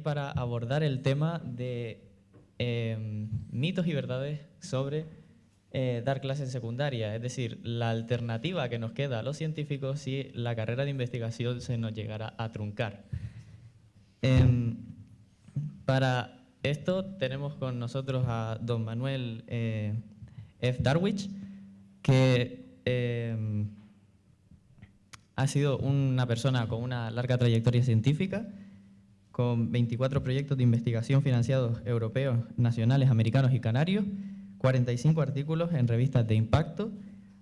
para abordar el tema de em, mitos y verdades sobre eh, dar clases en secundaria, es decir, la alternativa que nos queda a los científicos si la carrera de investigación se nos llegara a truncar. Em, para esto tenemos con nosotros a don Manuel eh, F. Darwich, que em, ha sido una persona con una larga trayectoria científica, con 24 proyectos de investigación financiados europeos, nacionales, americanos y canarios, 45 artículos en revistas de impacto,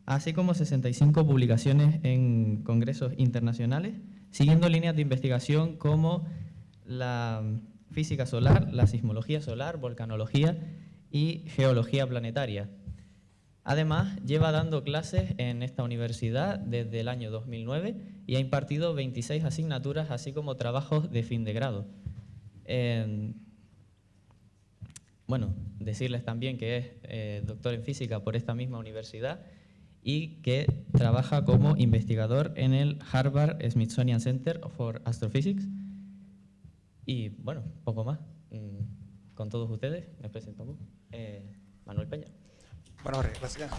así como 65 publicaciones en congresos internacionales, siguiendo líneas de investigación como la física solar, la sismología solar, volcanología y geología planetaria. Además, lleva dando clases en esta universidad desde el año 2009 y ha impartido 26 asignaturas, así como trabajos de fin de grado. bueno, decirles también que es eh, doctor en física por esta misma universidad y que trabaja como investigador en el Harvard Smithsonian Center for Astrophysics. Y bueno, poco más. Mm, con todos ustedes, me presento eh, Manuel Peña. Bueno, gracias.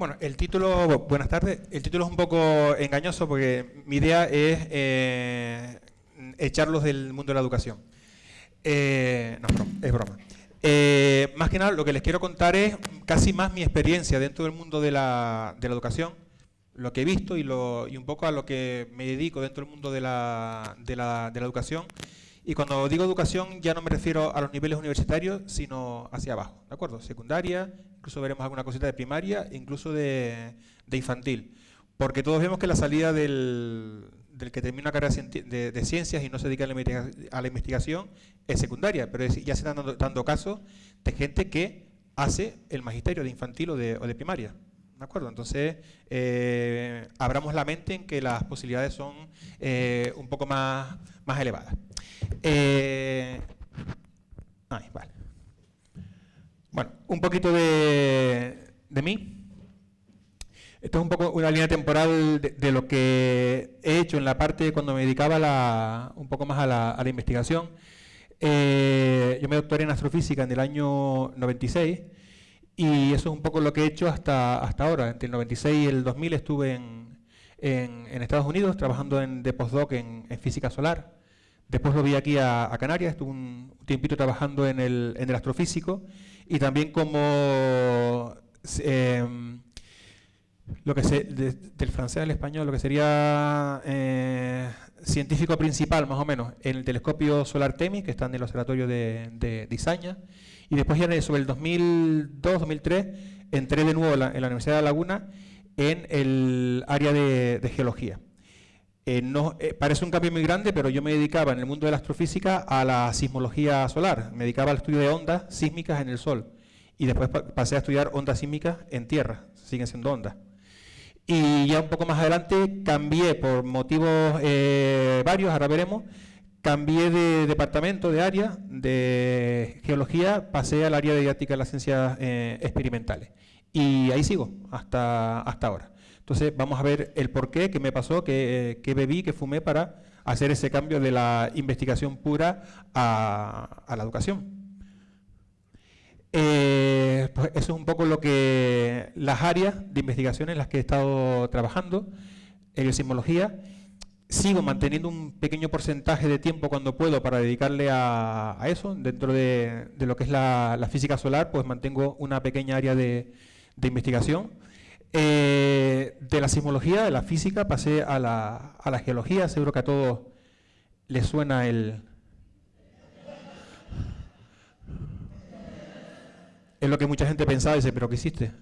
Bueno, el título, buenas tardes, el título es un poco engañoso porque mi idea es eh, echarlos del mundo de la educación. Eh, no, es broma. Eh, más que nada, lo que les quiero contar es casi más mi experiencia dentro del mundo de la, educación, lo que he visto y, lo, y, un poco a lo que me dedico dentro del mundo de la, de la educación y cuando digo educación ya no me refiero a los niveles universitarios, sino hacia abajo, ¿de acuerdo? Secundaria, incluso veremos alguna cosita de primaria, incluso de, infantil. Porque todos vemos que la salida del, que termina una carrera de, ciencias y no se dedica a la, investigación es secundaria, pero ya se están dando, casos de gente que hace el magisterio de infantil o de, primaria. ¿De acuerdo? Entonces, eh, abramos la mente en que las posibilidades son eh, un poco más, elevadas. Eh, bueno, un poquito de, mí. Esto es un poco una línea temporal de, lo que he hecho en la parte cuando me dedicaba un poco más a la, investigación. Eh, yo me doctoré en astrofísica en el año 96 y eso es un poco lo que he hecho hasta, hasta ahora. Entre el 96 y el 2000 estuve en, Estados Unidos trabajando en, de postdoc en física solar. Después lo vi aquí a, Canarias, estuve un tiempito trabajando en el, astrofísico y también como em, lo que se, del francés al español, lo que sería eh, científico principal más o menos en el telescopio solar TEMI, que está en el observatorio de, de, y después ya sobre el 2002-2003 entré de nuevo en la, Universidad de La Laguna en el área de geología. Eh, no, eh, parece un cambio muy grande, pero yo me dedicaba en el mundo de la astrofísica a la sismología solar. Me dedicaba al estudio de ondas sísmicas en el Sol. Y después pasé a estudiar ondas sísmicas en Tierra. Siguen siendo ondas. Y ya un poco más adelante cambié por motivos eh, varios, ahora veremos, cambié de departamento, de área, de geología, pasé al área de didáctica de las ciencias experimentales. Y ahí sigo hasta, hasta ahora. Entonces vamos a ver el por qué, qué me pasó, qué, bebí, qué fumé para hacer ese cambio de la investigación pura a, la educación. Eh, pues eso es un poco lo que las áreas de investigación en las que he estado trabajando, en sismología. Sigo manteniendo un pequeño porcentaje de tiempo cuando puedo para dedicarle a, eso. Dentro de, lo que es la, física solar, pues mantengo una pequeña área de investigación eh, de la sismología, de la física, pasé a la, a la geología. Seguro que a todos les suena el... Es lo que mucha gente pensaba y dice, ¿pero qué hiciste?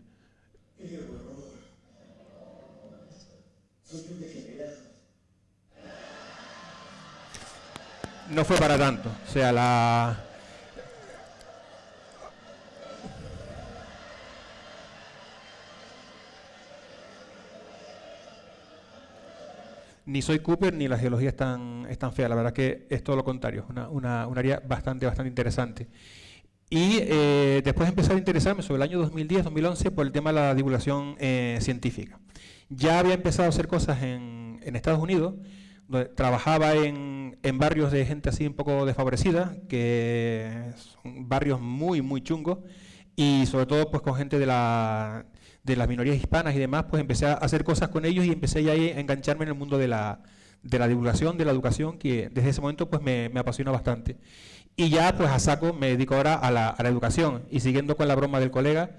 No fue para tanto. O sea, la, ni soy Cooper ni la geología es tan, fea. La verdad que es todo lo contrario, una, una, un área bastante, bastante interesante. Y eh, después empecé a interesarme sobre el año 2010-2011 por el tema de la divulgación eh, científica. Ya había empezado a hacer cosas en, en Estados Unidos, donde trabajaba en, en, barrios de gente así un poco desfavorecida, que son barrios muy, muy chungos, y sobre todo pues con gente de, la, de las minorías hispanas y demás, pues empecé a hacer cosas con ellos y empecé ya a engancharme en el mundo de la, de la divulgación, de la educación, que desde ese momento pues me, me apasionó bastante. Y ya pues a saco me dedico ahora a la, a la educación. Y siguiendo con la broma del colega,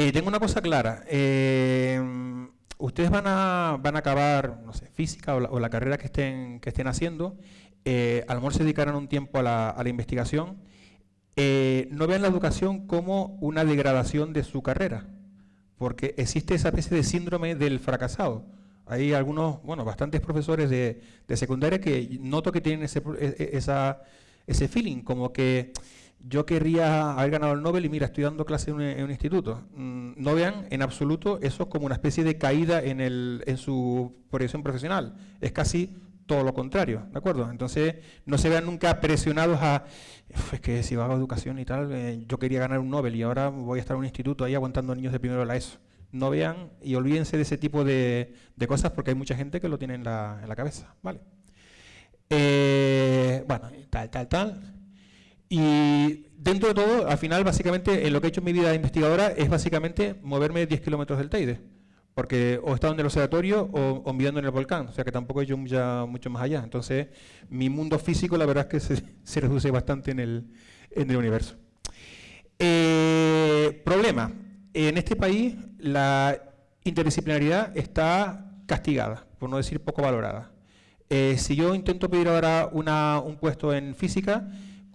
Eh, tengo una cosa clara. Eh, ustedes van a, van a acabar, no sé, física o la, carrera que estén, que estén haciendo. Eh, a lo mejor se dedicarán un tiempo a la, a la investigación. Eh, no vean la educación como una degradación de su carrera, porque existe esa especie de síndrome del fracasado. Hay algunos, bueno, bastantes profesores de, de secundaria que noto que tienen ese, e, e, esa, ese feeling, como que yo querría haber ganado el Nobel y mira, estoy dando clase en un, instituto. Mm, no vean en absoluto eso como una especie de caída en, el, en su proyección profesional. Es casi todo lo contrario, ¿de acuerdo? Entonces, no se vean nunca presionados a, es que si hago educación y tal, eh, yo quería ganar un Nobel y ahora voy a estar en un instituto ahí aguantando niños de primero de la ESO. No vean y olvídense de ese tipo de, cosas porque hay mucha gente que lo tiene en la, en la cabeza, ¿vale? Eh, bueno, tal, tal, tal. Y dentro de todo, al final, básicamente, en lo que he hecho en mi vida de investigadora es básicamente moverme 10 kilómetros del Teide. Porque o he estado en el observatorio o, o mirando en el volcán, o sea que tampoco he hecho ya mucho más allá. Entonces, mi mundo físico, la verdad es que se, reduce bastante en el, universo. Eh, problema. En este país, la interdisciplinaridad está castigada, por no decir poco valorada. Eh, si yo intento pedir ahora un puesto en física,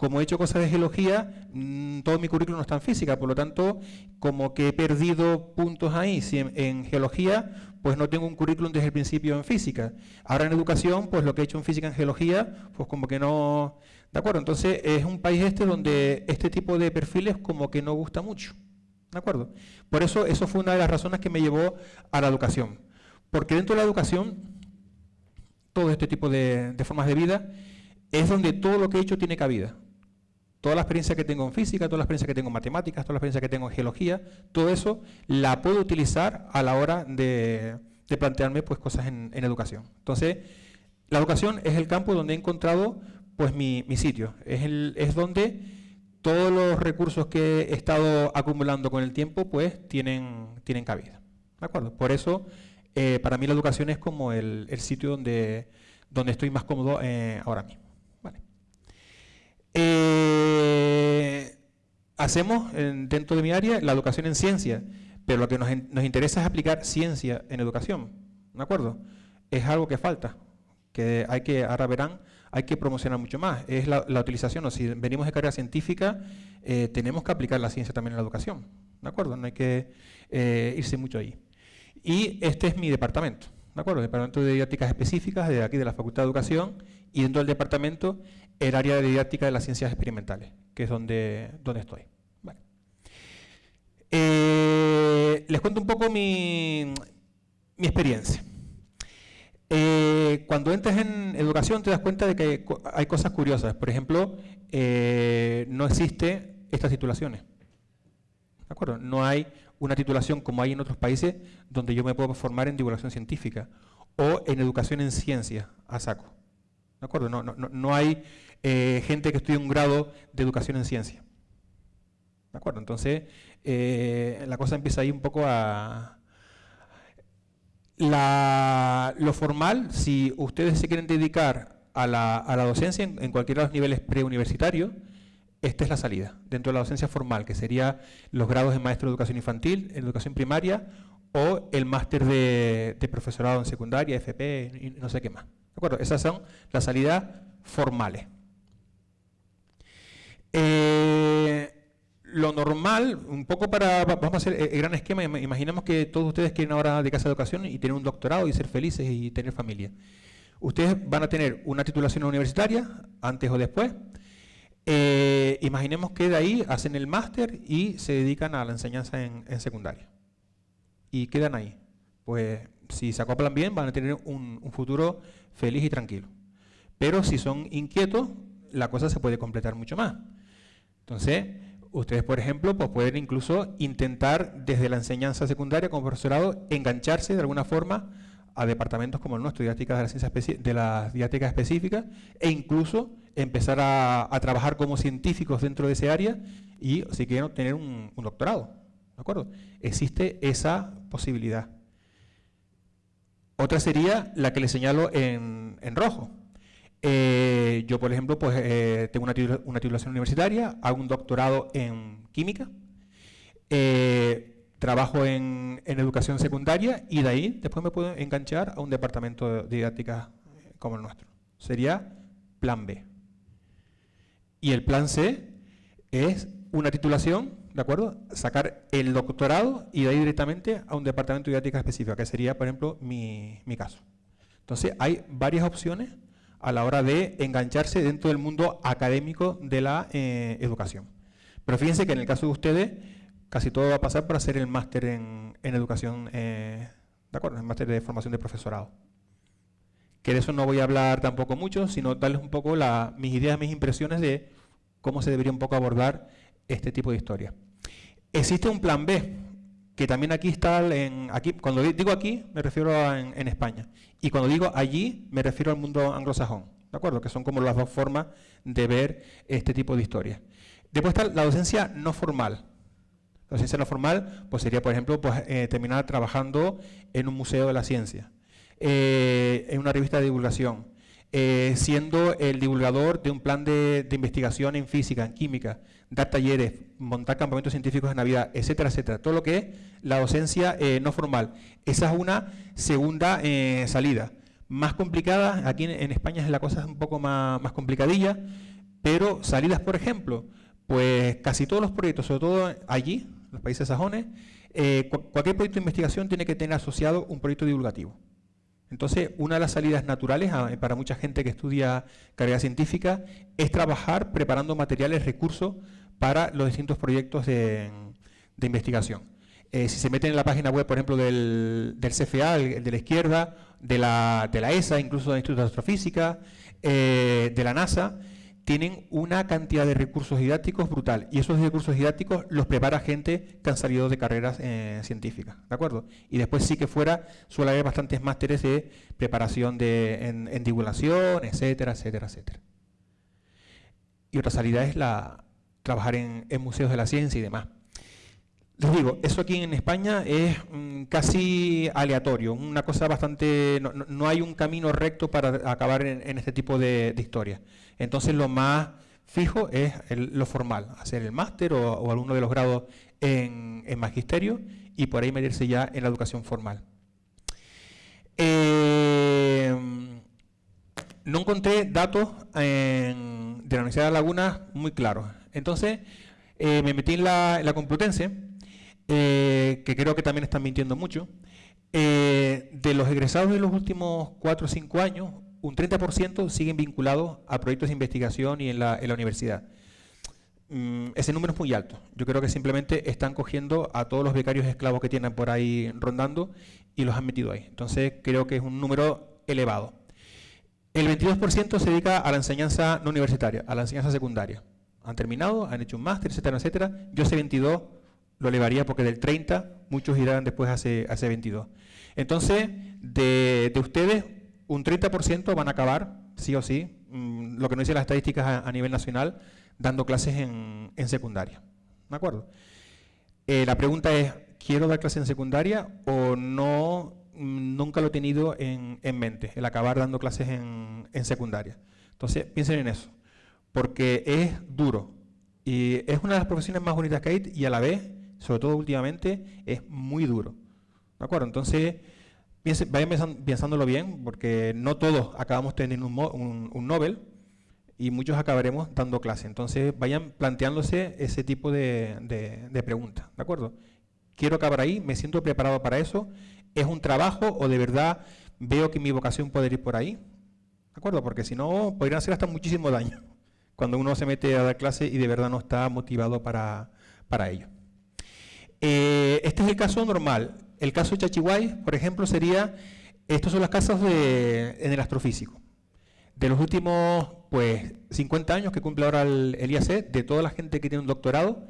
como he hecho cosas de geología, mm, todo mi currículum no está en física, por lo tanto, como que he perdido puntos ahí. Si en, geología, pues no tengo un currículum desde el principio en física. Ahora en educación, pues lo que he hecho en física en geología, pues como que no... ¿De acuerdo? Entonces es un país este donde este tipo de perfiles como que no gusta mucho. ¿De acuerdo? Por eso, eso fue una de las razones que me llevó a la educación. Porque dentro de la educación, todo este tipo de formas de vida, es donde todo lo que he hecho tiene cabida toda la experiencia que tengo en física, toda la experiencia que tengo en matemáticas, toda la experiencia que tengo en geología, todo eso la puedo utilizar a la hora de, plantearme pues, cosas en, educación. Entonces, la educación es el campo donde he encontrado pues, mi, sitio, es, es donde todos los recursos que he estado acumulando con el tiempo pues, tienen, tienen cabida. ¿De acuerdo? Por eso, eh, para mí la educación es como el, sitio donde, donde estoy más cómodo eh, ahora mismo. Eh, hacemos dentro de mi área la educación en ciencia, pero lo que nos, interesa es aplicar ciencia en educación, ¿de acuerdo? Es algo que falta, que hay que, ahora verán, hay que promocionar mucho más. Es la, utilización, o si venimos de carrera científica, eh, tenemos que aplicar la ciencia también en la educación, ¿de acuerdo? No hay que eh, irse mucho ahí. Y este es mi departamento, ¿de acuerdo? Departamento de didácticas específicas de aquí de la Facultad de Educación y dentro del departamento el área de didáctica de las ciencias experimentales, que es donde, donde estoy. Eh, les cuento un poco mi, mi experiencia. Eh, cuando entras en educación te das cuenta de que hay cosas curiosas. Por ejemplo, eh, no existe estas titulaciones. ¿De acuerdo? No hay una titulación como hay en otros países donde yo me puedo formar en divulgación científica o en educación en ciencia a saco. ¿De acuerdo? No, no, no hay eh, gente que estudia un grado de educación en ciencia. ¿De acuerdo? Entonces, eh, la cosa empieza ahí un poco a... lo formal, si ustedes se quieren dedicar a la, docencia en, cualquiera de los niveles preuniversitarios, esta es la salida, dentro de la docencia formal, que sería los grados de maestro de educación infantil, educación primaria, o el máster de, de, profesorado en secundaria, FP, no sé qué más. ¿De acuerdo? Esas son las salidas formales. Eh, lo normal, un poco para, vamos a hacer el gran esquema, imaginemos que todos ustedes quieren ahora de casa de educación y tener un doctorado y ser felices y tener familia. Ustedes van a tener una titulación universitaria, antes o después. Eh, imaginemos que de ahí hacen el máster y se dedican a la enseñanza en, secundaria. Y quedan ahí. Pues si se acoplan bien, van a tener un, futuro feliz y tranquilo. Pero si son inquietos, la cosa se puede completar mucho más. Entonces, ustedes, por ejemplo, pues pueden incluso intentar desde la enseñanza secundaria como profesorado engancharse de alguna forma a departamentos como el nuestro, de la, ciencia de la didáctica específica, e incluso empezar a, trabajar como científicos dentro de ese área y, si quieren, obtener un, doctorado. ¿De acuerdo? Existe esa posibilidad. Otra sería la que le señalo en, rojo. Eh, yo, por ejemplo, pues, eh, tengo una, titulación universitaria, hago un doctorado en química, eh, trabajo en, educación secundaria y de ahí después me puedo enganchar a un departamento de didáctica como el nuestro. Sería plan B. Y el plan C es una titulación, ¿de acuerdo? Sacar el doctorado y de ahí directamente a un departamento de didáctica específica, que sería, por ejemplo, mi, caso. Entonces, hay varias opciones a la hora de engancharse dentro del mundo académico de la eh, educación. Pero fíjense que en el caso de ustedes, casi todo va a pasar para hacer el máster en, educación, eh, ¿de acuerdo? El máster de formación de profesorado. Que de eso no voy a hablar tampoco mucho, sino darles un poco mis ideas, mis impresiones de cómo se debería un poco abordar este tipo de historia. Existe un plan B, que también aquí está, en, aquí, cuando digo aquí me refiero a en, España, y cuando digo allí me refiero al mundo anglosajón, ¿de acuerdo? Que son como las dos formas de ver este tipo de historia. Después está la docencia no formal. La docencia no formal pues sería, por ejemplo, pues, eh, terminar trabajando en un museo de la ciencia, eh, en una revista de divulgación, eh, siendo el divulgador de un plan de, investigación en física, en química, dar talleres, montar campamentos científicos de Navidad, etcétera, etcétera. Todo lo que es la docencia eh, no formal. Esa es una segunda eh, salida. Más complicada, aquí en, España es la cosa un poco más, complicadilla, pero salidas, por ejemplo, pues casi todos los proyectos, sobre todo allí, en los países sajones, cualquier proyecto de investigación tiene que tener asociado un proyecto divulgativo. Entonces, una de las salidas naturales ah, para mucha gente que estudia carrera científica es trabajar preparando materiales, recursos para los distintos proyectos de, investigación. Eh, si se meten en la página web, por ejemplo, del, CFA, el, de la izquierda, de la, ESA, incluso del Instituto de Astrofísica, eh, de la NASA, tienen una cantidad de recursos didácticos brutal y esos recursos didácticos los prepara gente que han salido de carreras eh, científicas, ¿de acuerdo? Y después sí que fuera suele haber bastantes másteres de preparación de, en, divulgación, etcétera, etcétera, etcétera. Y otra salida es la trabajar en, museos de la ciencia y demás. Les digo, eso aquí en España es mm, casi aleatorio, una cosa bastante... No, hay un camino recto para acabar en, este tipo de, de historias. Entonces lo más fijo es lo formal, hacer el máster o, alguno de los grados en, magisterio y por ahí medirse ya en la educación formal. Eh, no encontré datos de la Universidad de Laguna muy claros. Entonces eh, me metí en la, Complutense, eh, que creo que también están mintiendo mucho. de los egresados de los últimos 4 o 5 años, un 30% siguen vinculados a proyectos de investigación y en la, universidad. Mm, ese número es muy alto. Yo creo que simplemente están cogiendo a todos los becarios esclavos que tienen por ahí rondando y los han metido ahí. Entonces creo que es un número elevado. El 22% se dedica a la enseñanza no universitaria, a la enseñanza secundaria. Han terminado, han hecho un máster, etcétera, etcétera. Yo ese 22 lo elevaría porque del 30 muchos irán después a ese, 22. Entonces, de, de ustedes, un 30% van a acabar, sí o sí, mm, lo que nos dicen las estadísticas a, nivel nacional, dando clases en, secundaria. ¿De acuerdo? Eh, la pregunta es, ¿quiero dar clases en secundaria o no? Mm, nunca lo he tenido en, mente, el acabar dando clases en, secundaria. Entonces, piensen en eso, porque es duro y es una de las profesiones más bonitas que hay y a la vez, sobre todo últimamente, es muy duro. ¿De acuerdo? Entonces, vayan pensándolo bien, porque no todos acabamos teniendo un, un, Nobel y muchos acabaremos dando clase. Entonces vayan planteándose ese tipo de, de preguntas, ¿de acuerdo? Quiero acabar ahí, me siento preparado para eso, ¿es un trabajo o de verdad veo que mi vocación puede ir por ahí? ¿De acuerdo? Porque si no, podrían hacer hasta muchísimo daño cuando uno se mete a dar clase y de verdad no está motivado para, para ello. Eh, este es el caso normal. el caso Chachihuay, por ejemplo, sería, estos son las casas de, en el astrofísico. De los últimos pues 50 años que cumple ahora el, IAC, de toda la gente que tiene un doctorado,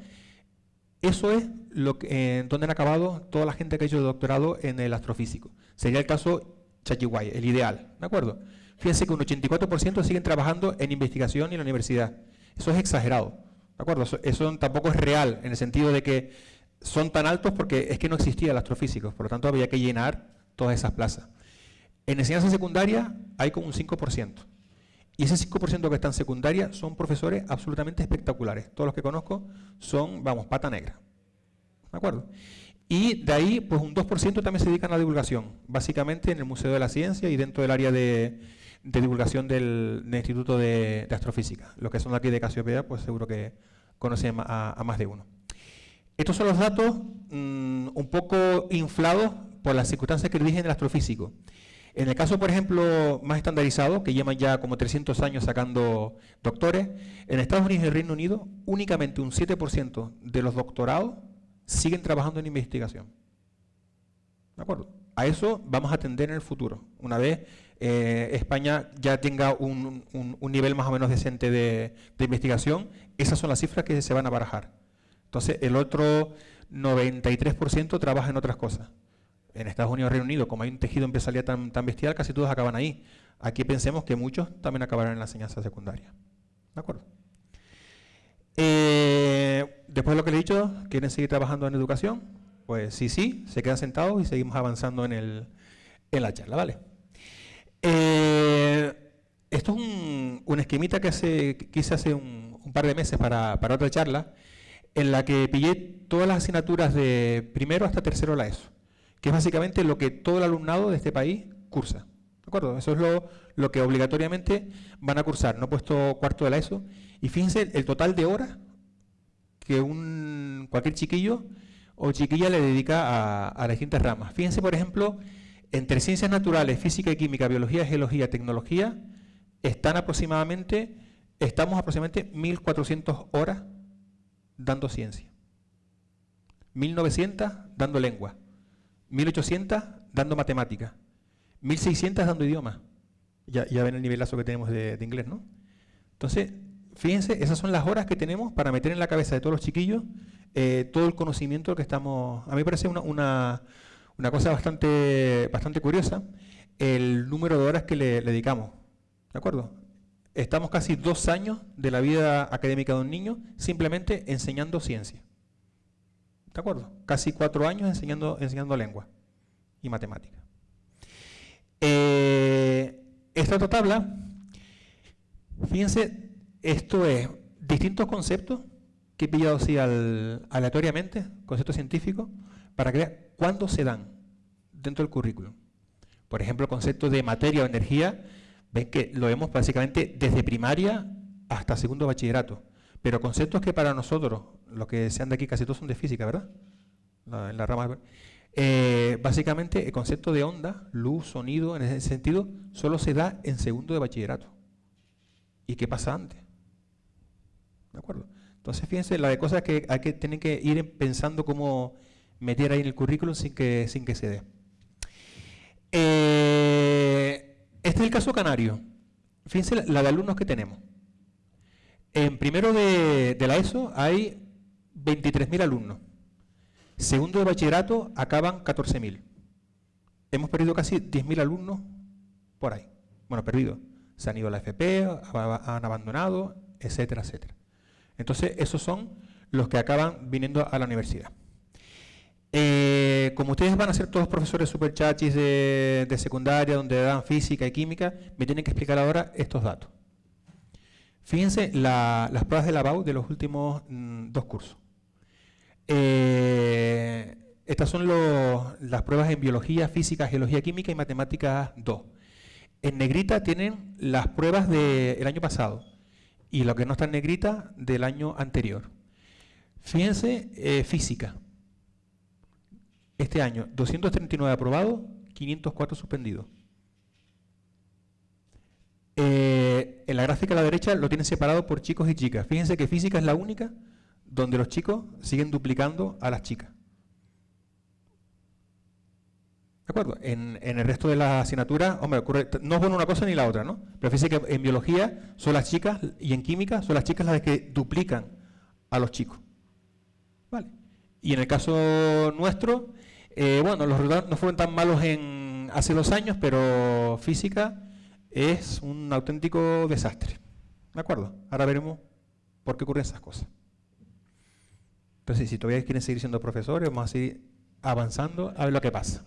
eso es lo que, donde han acabado toda la gente que ha hecho el doctorado en el astrofísico. Sería el caso Chachihuay, el ideal, ¿de acuerdo? Fíjense que un 84% siguen trabajando en investigación en la universidad. Eso es exagerado, ¿de acuerdo? Eso, tampoco es real, en el sentido de que son tan altos porque es que no existía el astrofísico, por lo tanto había que llenar todas esas plazas. En enseñanza secundaria hay como un 5%. Y ese 5% que está en secundaria son profesores absolutamente espectaculares. Todos los que conozco son, vamos, pata negra. ¿De acuerdo? Y de ahí, pues un 2% también se dedican a la divulgación, básicamente en el Museo de la Ciencia y dentro del área de, divulgación del, Instituto de, Astrofísica. Los que son de aquí de Casiopea, pues seguro que conocen a, más de uno. Estos son los datos mm, un poco inflados por las circunstancias que dije en el astrofísico. En el caso, por ejemplo, más estandarizado, que llevan ya como 300 años sacando doctores, en Estados Unidos y Reino Unido, únicamente un 7% de los doctorados siguen trabajando en investigación. ¿De acuerdo? A eso vamos a atender en el futuro. Una vez eh, España ya tenga un, nivel más o menos decente de, de investigación, esas son las cifras que se van a barajar. Entonces, el otro 93% trabaja en otras cosas en Estados Unidos Reino Unido, como hay un tejido empresarial tan, tan bestial, casi todos acaban ahí. Aquí pensemos que muchos también acabarán en la enseñanza secundaria. ¿De acuerdo? Eh, después de lo que le he dicho, ¿quieren seguir trabajando en educación? Pues sí, sí, se quedan sentados y seguimos avanzando en, el, en la charla, ¿vale? Eh, esto es un, una esquemita que, hace, hice hace un, un par de meses para, para, otra charla, en la que pillé todas las asignaturas de primero hasta tercero de la ESO que es básicamente lo que todo el alumnado de este país cursa. ¿De acuerdo? Eso es lo, lo que obligatoriamente van a cursar. No he puesto cuarto de la ESO. Y fíjense el total de horas que un, cualquier chiquillo o chiquilla le dedica a, las distintas ramas. Fíjense, por ejemplo, entre ciencias naturales, física y química, biología, geología, tecnología, están aproximadamente, estamos aproximadamente 1.400 horas dando ciencia. 1.900 dando lengua. 1800 dando matemáticas, 1600 dando idioma. Ya, ven el nivelazo que tenemos de, inglés, ¿no? Entonces, fíjense, esas son las horas que tenemos para meter en la cabeza de todos los chiquillos eh, todo el conocimiento que estamos... A mí me parece una, una, cosa bastante, bastante curiosa el número de horas que le, le dedicamos. ¿De acuerdo? Estamos casi dos años de la vida académica de un niño simplemente enseñando ciencia. ¿De acuerdo? Casi cuatro años enseñando, enseñando lengua y matemática. Eh, esta otra tabla, fíjense, esto es distintos conceptos que he pillado así aleatoriamente, conceptos científicos, para vean cuándo se dan dentro del currículum. Por ejemplo, el concepto de materia o energía, ven que lo vemos básicamente desde primaria hasta segundo bachillerato. Pero conceptos que para nosotros, los que sean de aquí casi todos son de física, ¿verdad? en la rama. Eh, básicamente el concepto de onda, luz, sonido, en ese sentido, solo se da en segundo de bachillerato. ¿Y qué pasa antes? ¿De acuerdo? Entonces, fíjense, la de cosas que hay que tener que ir pensando cómo meter ahí en el currículum sin que, sin que se dé. Eh, este es el caso canario. Fíjense la de alumnos que tenemos. En primero de, la ESO hay 23.000 alumnos. Segundo de bachillerato acaban 14.000. Hemos perdido casi 10.000 alumnos por ahí. Bueno, perdido. Se han ido a la FP, han abandonado, etcétera, etcétera. Entonces, esos son los que acaban viniendo a la universidad. Eh, como ustedes van a ser todos profesores super chachis de, de secundaria, donde dan física y química, me tienen que explicar ahora estos datos. Fíjense las pruebas de la BAU de los últimos mm, dos cursos. Eh, estas son las pruebas en biología, física, geología, química y matemáticas 2. En negrita tienen las pruebas del año pasado y lo que no está en negrita del año anterior. Fíjense, eh, física. Este año, 239 aprobados, 504 suspendidos. En la gráfica a la derecha lo tienen separado por chicos y chicas. Fíjense que física es la única donde los chicos siguen duplicando a las chicas. ¿De acuerdo? En, el resto de las asignaturas, hombre, ocurre, no es bueno una cosa ni la otra, ¿no? Pero fíjense que en biología son las chicas y en química son las chicas las que duplican a los chicos. ¿Vale? Y en el caso nuestro, eh, bueno, los resultados no fueron tan malos en hace dos años, pero física es un auténtico desastre. ¿De acuerdo? Ahora veremos por qué ocurren esas cosas. Entonces, si todavía quieren seguir siendo profesores, vamos a seguir avanzando a ver lo que pasa.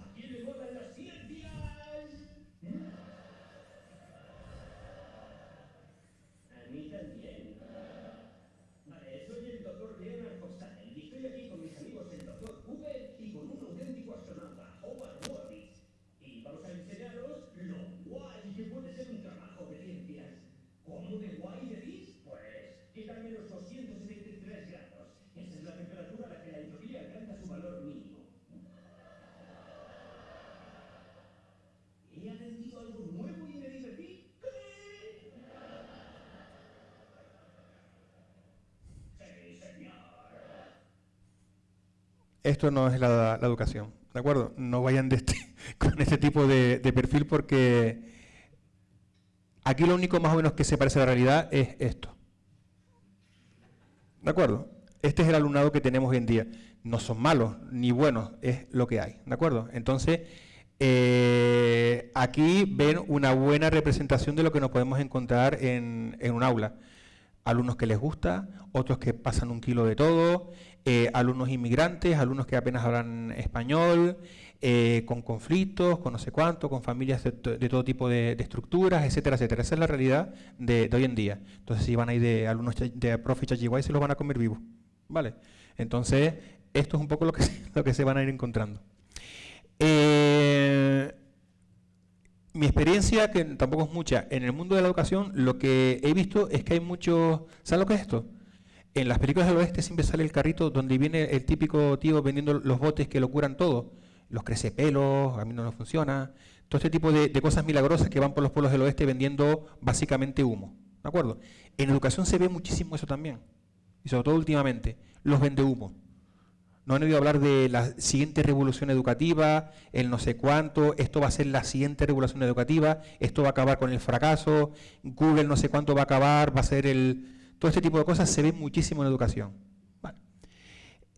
Esto no es la, educación, ¿de acuerdo? No vayan este, con este tipo de, perfil porque aquí lo único más o menos que se parece a la realidad es esto. ¿De acuerdo? Este es el alumnado que tenemos hoy en día. No son malos ni buenos, es lo que hay. ¿De acuerdo? Entonces, eh, aquí ven una buena representación de lo que nos podemos encontrar en, en un aula alumnos que les gusta, otros que pasan un kilo de todo, eh, alumnos inmigrantes, alumnos que apenas hablan español, eh, con conflictos, con no sé cuánto, con familias de, todo tipo de, estructuras, etcétera, etcétera. Esa es la realidad de, hoy en día. Entonces, si van a ir de alumnos de profe Chachihuay, se los van a comer vivos. ¿Vale? Entonces, esto es un poco lo que, lo que se van a ir encontrando. Eh, mi experiencia, que tampoco es mucha, en el mundo de la educación, lo que he visto es que hay muchos... ¿Sabes lo que es esto? En las películas del oeste siempre sale el carrito donde viene el típico tío vendiendo los botes que lo curan todo. Los crecepelos, a mí no nos funciona. Todo este tipo de, cosas milagrosas que van por los pueblos del oeste vendiendo básicamente humo. ¿De acuerdo? En educación se ve muchísimo eso también. Y sobre todo últimamente, los vende humo. No han oído hablar de la siguiente revolución educativa, el no sé cuánto, esto va a ser la siguiente revolución educativa, esto va a acabar con el fracaso, Google no sé cuánto va a acabar, va a ser el... Todo este tipo de cosas se ve muchísimo en educación.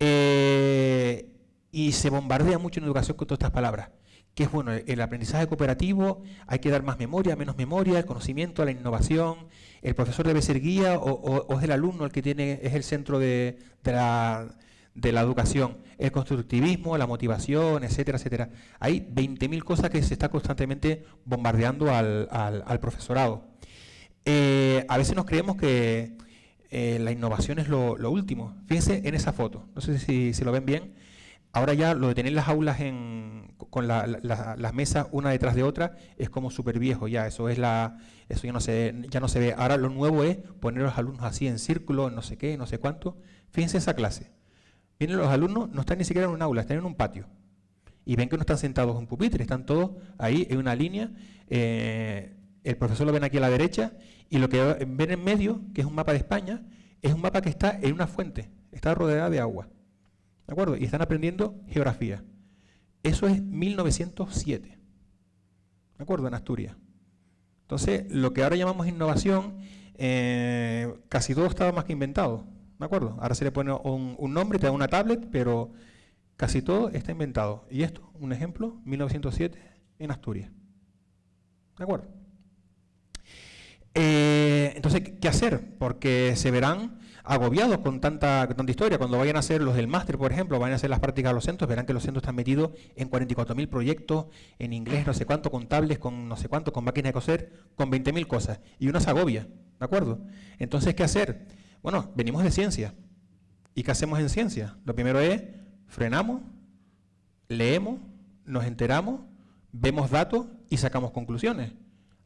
Eh, y se bombardea mucho en educación con todas estas palabras. Que es bueno, el aprendizaje cooperativo, hay que dar más memoria, menos memoria, el conocimiento, la innovación, el profesor debe ser guía o, es el alumno el que tiene, es el centro de la de la educación, el constructivismo, la motivación, etcétera, etcétera. Hay 20.000 cosas que se está constantemente bombardeando al, profesorado. Eh, a veces nos creemos que eh, la innovación es lo, último. Fíjense en esa foto, no sé si, se lo ven bien. Ahora ya lo de tener las aulas con las mesas una detrás de otra es como súper viejo ya, eso es la, eso ya no, se, ya no se ve. Ahora lo nuevo es poner a los alumnos así en círculo, no sé qué, no sé cuánto. Fíjense esa clase. Vienen los alumnos, no están ni siquiera en un aula, están en un patio. Y ven que no están sentados en pupitre, están todos ahí en una línea. Eh, el profesor lo ven aquí a la derecha y lo que ven en medio, que es un mapa de España, es un mapa que está en una fuente, está rodeada de agua. ¿De acuerdo? Y están aprendiendo geografía. Eso es 1907. ¿De acuerdo? En Asturias. Entonces, lo que ahora llamamos innovación, eh, casi todo estaba más que inventado. ¿De acuerdo? Ahora se le pone un, nombre, te da una tablet, pero casi todo está inventado. Y esto, un ejemplo, 1907 en Asturias. ¿De acuerdo? Eh, entonces, ¿qué hacer? Porque se verán agobiados con tanta, tanta historia. Cuando vayan a hacer los del máster, por ejemplo, vayan a hacer las prácticas a los centros, verán que los centros están metidos en 44.000 proyectos, en inglés no sé cuánto, con tablets, con no sé cuánto, con máquinas de coser, con 20.000 cosas. Y uno se agobia, ¿de acuerdo? Entonces, ¿qué hacer? Bueno, venimos de ciencia. ¿Y qué hacemos en ciencia? Lo primero es, frenamos, leemos, nos enteramos, vemos datos y sacamos conclusiones.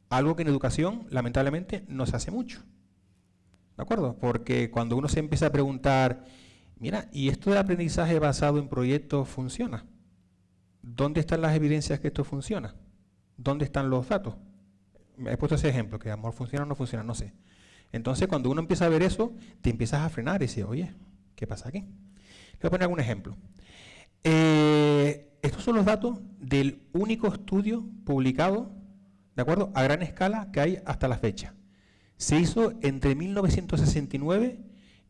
Algo que en educación, lamentablemente, no se hace mucho. ¿De acuerdo? Porque cuando uno se empieza a preguntar, mira, ¿y esto de aprendizaje basado en proyectos funciona? ¿Dónde están las evidencias que esto funciona? ¿Dónde están los datos? He puesto ese ejemplo, que amor funciona o no funciona, no sé. Entonces, cuando uno empieza a ver eso, te empiezas a frenar y dices, oye, ¿qué pasa aquí? voy a poner algún ejemplo. Eh, estos son los datos del único estudio publicado, ¿de acuerdo?, a gran escala que hay hasta la fecha. Se hizo entre 1969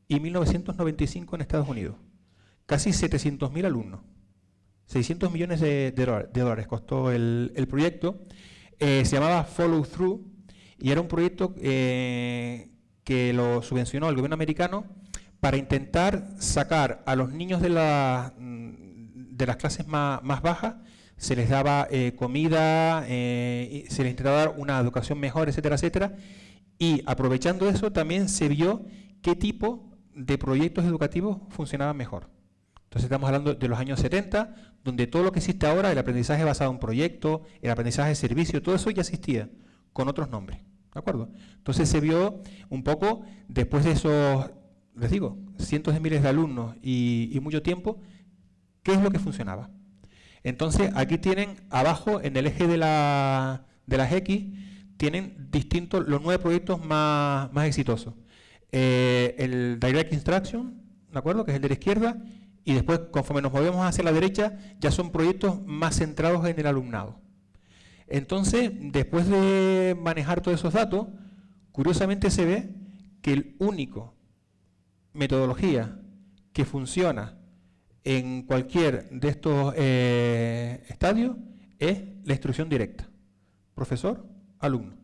y 1995 en Estados Unidos. Casi 700.000 alumnos. 600 millones de, dólares costó el, proyecto. Eh, se llamaba Follow Through y era un proyecto eh, que lo subvencionó el gobierno americano para intentar sacar a los niños de, de las clases más, bajas, se les daba eh, comida, se les intentaba dar una educación mejor, etcétera, etcétera. Y aprovechando eso también se vio qué tipo de proyectos educativos funcionaban mejor. Entonces estamos hablando de los años 70, donde todo lo que existe ahora, el aprendizaje basado en proyectos, el aprendizaje de servicio, todo eso ya existía, con otros nombres. ¿De acuerdo? Entonces se vio un poco, después de esos, les digo, cientos de miles de alumnos y, mucho tiempo, qué es lo que funcionaba. Entonces aquí tienen abajo, en el eje de, la, de las X, tienen distintos, los nueve proyectos más, más exitosos. Eh, el Direct Instruction, ¿de acuerdo? Que es el de la izquierda, y después, conforme nos movemos hacia la derecha, ya son proyectos más centrados en el alumnado. Entonces, después de manejar todos esos datos, curiosamente se ve que el único metodología que funciona en cualquier de estos eh, estadios es la instrucción directa. Profesor, alumno.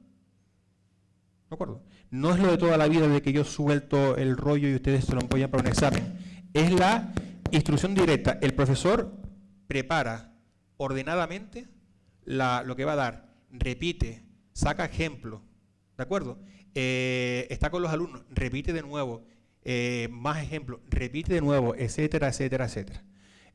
¿De acuerdo? No es lo de toda la vida de que yo suelto el rollo y ustedes se lo apoyan para un examen. Es la Instrucción directa. El profesor prepara ordenadamente lo que va a dar, repite, saca ejemplo, ¿de acuerdo? Eh, está con los alumnos, repite de nuevo, eh, más ejemplos, repite de nuevo, etcétera, etcétera, etcétera.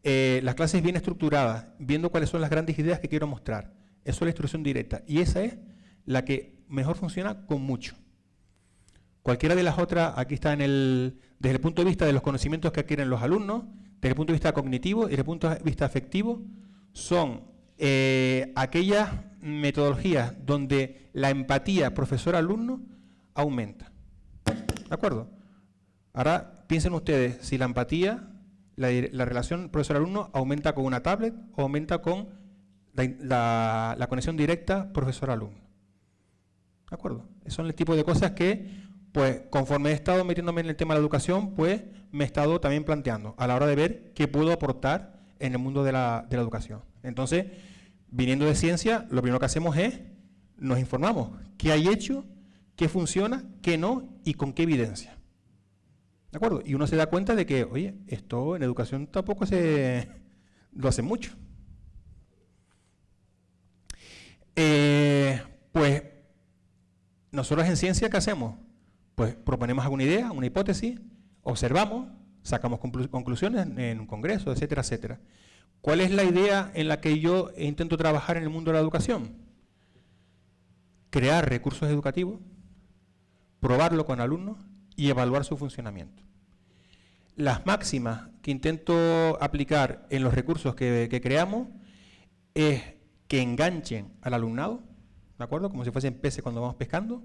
Eh, las clases bien estructuradas, viendo cuáles son las grandes ideas que quiero mostrar. Eso es la instrucción directa. Y esa es la que mejor funciona con mucho. Cualquiera de las otras, aquí está en el, desde el punto de vista de los conocimientos que adquieren los alumnos, desde el punto de vista cognitivo y desde el punto de vista afectivo, son eh, aquellas metodologías donde la empatía profesor-alumno aumenta. ¿De acuerdo? Ahora piensen ustedes si la empatía, la, relación profesor-alumno aumenta con una tablet o aumenta con la, la conexión directa profesor-alumno. ¿De acuerdo? Son el tipo de cosas que pues conforme he estado metiéndome en el tema de la educación, pues me he estado también planteando a la hora de ver qué puedo aportar en el mundo de la, educación. Entonces, viniendo de ciencia, lo primero que hacemos es, nos informamos qué hay hecho, qué funciona, qué no y con qué evidencia. ¿De acuerdo? Y uno se da cuenta de que, oye, esto en educación tampoco se lo hace mucho. Eh, pues nosotros en ciencia, ¿qué hacemos? Pues proponemos alguna idea, una hipótesis, observamos, sacamos conclusiones en un congreso, etcétera, etcétera. ¿Cuál es la idea en la que yo intento trabajar en el mundo de la educación? Crear recursos educativos, probarlo con alumnos y evaluar su funcionamiento. Las máximas que intento aplicar en los recursos que, creamos es que enganchen al alumnado, ¿de acuerdo? Como si fuesen peces cuando vamos pescando,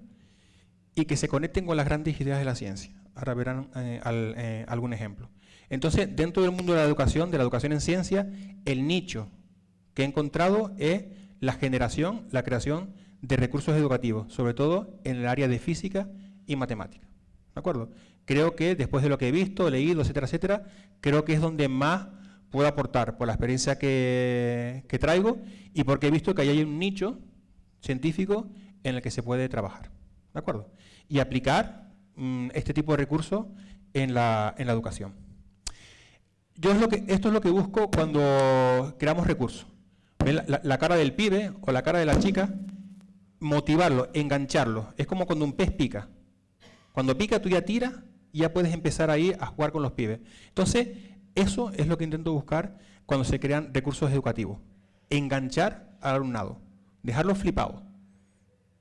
y que se conecten con las grandes ideas de la ciencia. Ahora verán eh, eh, algún ejemplo. Entonces, dentro del mundo de la educación, de la educación en ciencia, el nicho que he encontrado es la generación, la creación de recursos educativos, sobre todo en el área de física y matemática. ¿De acuerdo? Creo que después de lo que he visto, leído, etcétera, etcétera, creo que es donde más puedo aportar por la experiencia que, que traigo y porque he visto que ahí hay un nicho científico en el que se puede trabajar. ¿De acuerdo? Y aplicar mm, este tipo de recursos en la, educación. Yo es lo que, esto es lo que busco cuando creamos recursos. La, la, cara del pibe o la cara de la chica, motivarlo, engancharlo. Es como cuando un pez pica. Cuando pica tú ya tiras y ya puedes empezar ahí a jugar con los pibes. Entonces, eso es lo que intento buscar cuando se crean recursos educativos. Enganchar al alumnado, dejarlo flipado.